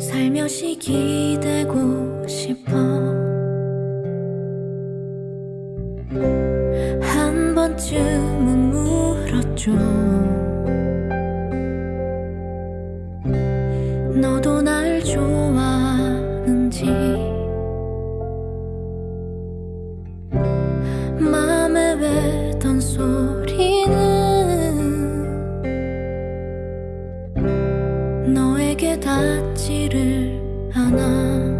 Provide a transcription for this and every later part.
살며시 기대고 싶어. 한 번쯤은 물었죠 닿지를 않아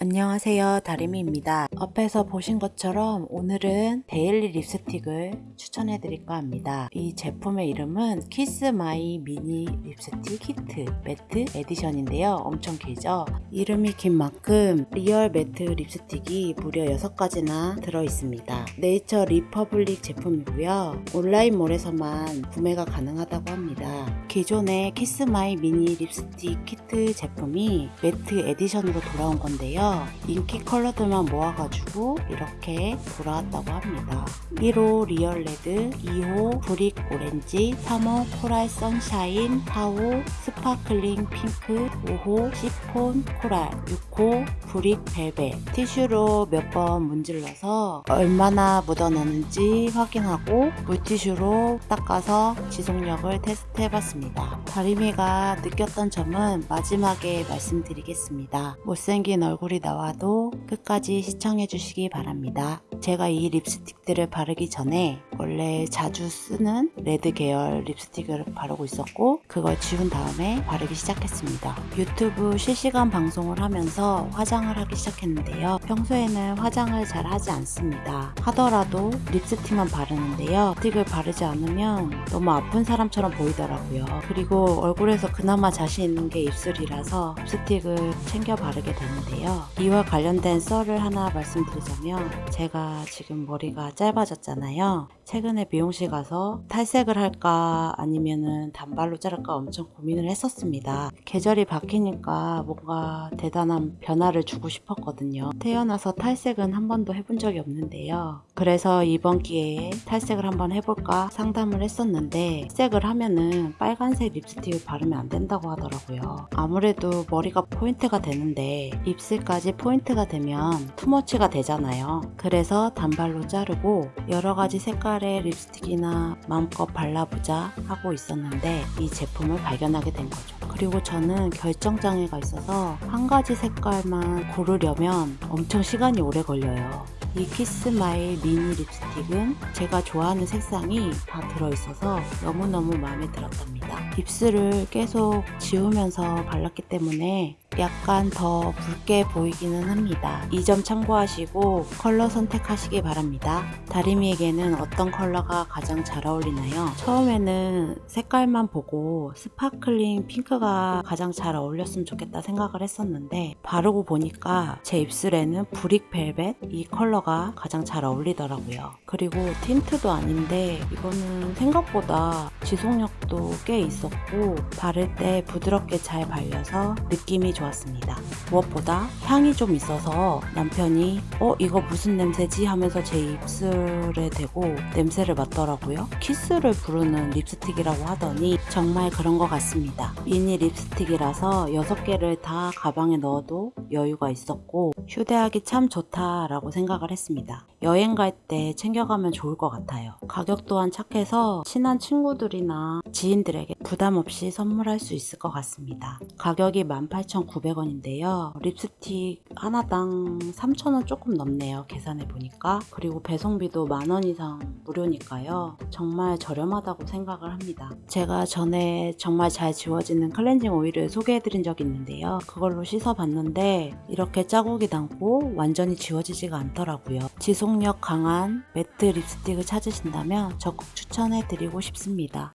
안녕하세요 다리미입니다. 앞에서 보신 것처럼 오늘은 daily 립스틱을 추천해 드릴까 합니다. 이 제품의 이름은 Kiss My Mini Lipstick Kit Matte Edition인데요. 엄청 길죠? 이름이 긴 만큼 real matte 립스틱이 무려 6가지나 들어있습니다. Nature Republic 제품이고요. 온라인몰에서만 구매가 가능하다고 합니다. 기존의 Kiss My Mini Lipstick Kit 제품이 matte edition으로 돌아온 건데요 인기 컬러들만 모아가지고 이렇게 돌아왔다고 합니다. 1호 real red, 2호 brick orange, 3호 coral sunshine, 4호 sparkling pink, 5호 chiffon coral, 6호 brick velvet. 티슈로 몇 번 문질러서 얼마나 묻어나는지 확인하고 물티슈로 닦아서 지속력을 테스트 해봤습니다. 다리미가 느꼈던 점은 마지막에 말씀드리겠습니다. 못생긴 얼굴이 나와도 끝까지 시청해 주시기 바랍니다. 제가 이 립스틱들을 바르기 전에 원래 자주 쓰는 red 계열 립스틱을 바르고 있었고 그걸 지운 다음에 바르기 시작했습니다. 유튜브 실시간 방송을 하면서 화장을 하기 시작했는데요. 평소에는 화장을 잘 하지 않습니다. 하더라도 립스틱만 바르는데요. 립스틱을 바르지 않으면 너무 아픈 사람처럼 보이더라고요. 그리고 얼굴에서 그나마 자신 있는 게 입술이라서 립스틱을 챙겨 바르게 되는데요. 이와 관련된 썰을 하나 말씀드리자면 제가 지금 머리가 짧아졌잖아요. 최근에 미용실 가서 탈색을 할까 아니면은 단발로 자를까 엄청 고민을 했 었습니다. 계절이 바뀌니까 뭔가 대단한 변화를 주고 싶었거든요. 태어나서 탈색은 한 번도 해본 적이 없는데요. 그래서 이번 기회에 탈색을 한번 해볼까 상담을 했었는데 색을 하면은 빨간색 립스틱을 바르면 안 된다고 하더라고요. 아무래도 머리가 포인트가 되는데 입술까지 포인트가 되면 too much가 되잖아요. 그래서 단발로 자르고 여러 가지 색깔 색깔의 립스틱이나 마음껏 발라보자 하고 있었는데 이 제품을 발견하게 된 거죠. 그리고 저는 결정장애가 있어서 한 가지 색깔만 고르려면 엄청 시간이 오래 걸려요. 이 Kiss My Mini Lipstick은 제가 좋아하는 색상이 다 들어있어서 너무너무 마음에 들었답니다. 입술을 계속 지우면서 발랐기 때문에 약간 더 붉게 보이기는 합니다. 이 점 참고하시고 컬러 선택하시기 바랍니다. 다리미에게는 어떤 컬러가 가장 잘 어울리나요? 처음에는 색깔만 보고 sparkling pink가 가장 잘 어울렸으면 좋겠다 생각을 했었는데 바르고 보니까 제 입술에는 brick velvet 이 컬러가 가장 잘 어울리더라고요. 그리고 tint도 아닌데 이거는 생각보다 지속력도 꽤 있었고 바를 때 부드럽게 잘 발려서 느낌이 좋았 습니다. 무엇보다 향이 좀 있어서 남편이 어 이거 무슨 냄새지 하면서 제 입술에 대고 냄새를 맡더라고요. 키스를 부르는 립스틱이라고 하더니 정말 그런 것 같습니다. 미니 립스틱이라서 6개를 다 가방에 넣어도 여유가 있었고 휴대하기 참 좋다라고 생각을 했습니다. 여행 갈 때 챙겨가면 좋을 것 같아요. 가격 또한 착해서 친한 친구들이나 지인들에게 부담 없이 선물할 수 있을 것 같습니다. 가격이 18,900원인데요. 립스틱 하나당 3,000원 조금 넘네요. 계산해 보니까. 그리고 배송비도 만원 이상 무료니까요. 정말 저렴하다고 생각을 합니다. 제가 전에 정말 잘 지워지는 클렌징 오일을 소개해 드린 적이 있는데요. 그걸로 씻어 봤는데 이렇게 자국이 남고 완전히 지워지지가 않더라고요. 지속력 강한 매트 립스틱을 찾으신다면 적극 추천해 드리고 싶습니다.